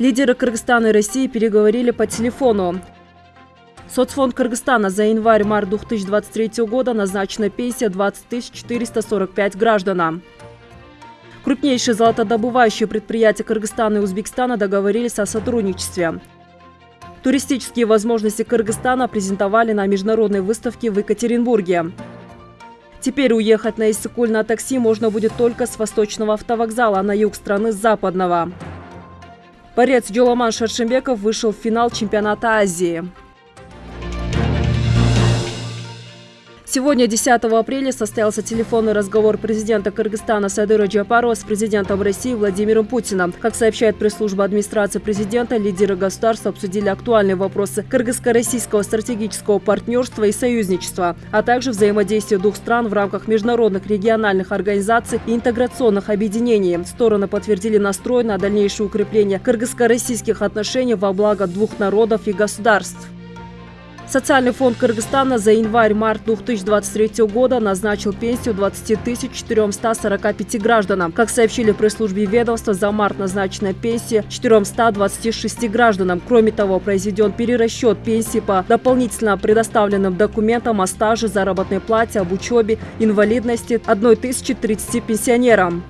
Лидеры Кыргызстана и России переговорили по телефону. Соцфонд Кыргызстана за январь-март 2023 года назначена пенсия 20 445 гражданам. Крупнейшие золотодобывающие предприятия Кыргызстана и Узбекистана договорились о сотрудничестве. Туристические возможности Кыргызстана презентовали на международной выставке в Екатеринбурге. Теперь уехать на Иссыкуль на такси можно будет только с восточного автовокзала, на юг страны с западного. Борец Джоламан Шаршембеков вышел в финал чемпионата Азии. Сегодня, 10 апреля, состоялся телефонный разговор президента Кыргызстана Садыра Джапарова с президентом России Владимиром Путиным. Как сообщает пресс-служба администрации президента, лидеры государства обсудили актуальные вопросы кыргызско-российского стратегического партнерства и союзничества, а также взаимодействия двух стран в рамках международных региональных организаций и интеграционных объединений. Стороны подтвердили настрой на дальнейшее укрепление кыргызско-российских отношений во благо двух народов и государств. Социальный фонд Кыргызстана за январь-март 2023 года назначил пенсию 20 445 гражданам. Как сообщили в пресс-службе ведомства, за март назначена пенсия 426 гражданам. Кроме того, произведен перерасчет пенсии по дополнительно предоставленным документам о стаже, заработной плате, об учебе, инвалидности 1030 пенсионерам.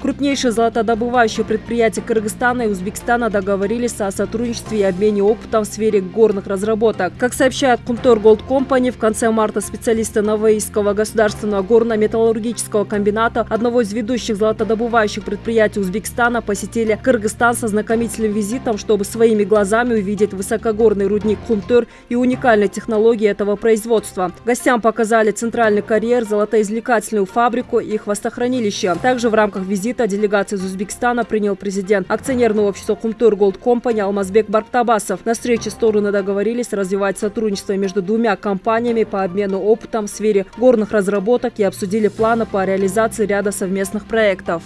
Крупнейшие золотодобывающие предприятия Кыргызстана и Узбекистана договорились о сотрудничестве и обмене опытом в сфере горных разработок. Как сообщает Кумтор Gold Company, в конце марта специалисты Навоийского государственного горно-металлургического комбината, одного из ведущих золотодобывающих предприятий Узбекистана, посетили Кыргызстан со знакомительным визитом, чтобы своими глазами увидеть высокогорный рудник Кумтор и уникальные технологии этого производства. Гостям показали центральный карьер, золотоизвлекательную фабрику и хвостохранилище. Также в рамках визита визита делегации из Узбекистана принял президент акционерного общества Кумтур Голд Компани Алмазбек Барктабасов. На встрече стороны договорились развивать сотрудничество между двумя компаниями по обмену опытом в сфере горных разработок и обсудили планы по реализации ряда совместных проектов.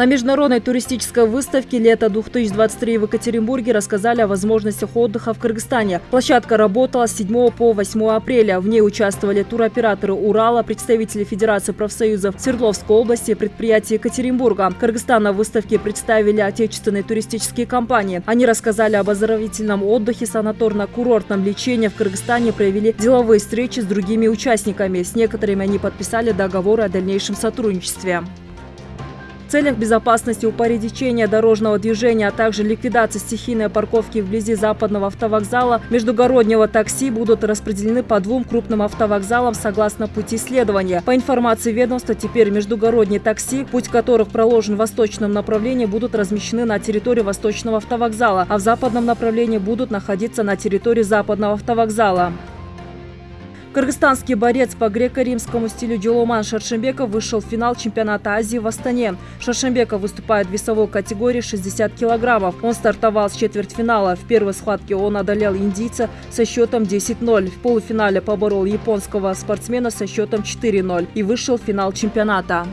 На международной туристической выставке «Лето-2023» в Екатеринбурге рассказали о возможностях отдыха в Кыргызстане. Площадка работала с 7 по 8 апреля. В ней участвовали туроператоры Урала, представители Федерации профсоюзов Свердловской области, предприятия Екатеринбурга. Кыргызстан на выставке представили отечественные туристические компании. Они рассказали об оздоровительном отдыхе, санаторно-курортном лечении в Кыргызстане, провели деловые встречи с другими участниками. С некоторыми они подписали договоры о дальнейшем сотрудничестве. Целях безопасности упорядочения дорожного движения, а также ликвидации стихийной парковки вблизи западного автовокзала, междугороднего такси будут распределены по двум крупным автовокзалам согласно пути следования. По информации ведомства, теперь междугородние такси, путь которых проложен в восточном направлении, будут размещены на территории восточного автовокзала, а в западном направлении будут находиться на территории западного автовокзала. Кыргызстанский борец по греко-римскому стилю Джоломан Шаршембеков вышел в финал чемпионата Азии в Астане. Шаршембеков выступает в весовой категории 60 килограммов. Он стартовал с четвертьфинала. В первой схватке он одолел индийца со счетом 10-0. В полуфинале поборол японского спортсмена со счетом 4-0 и вышел в финал чемпионата.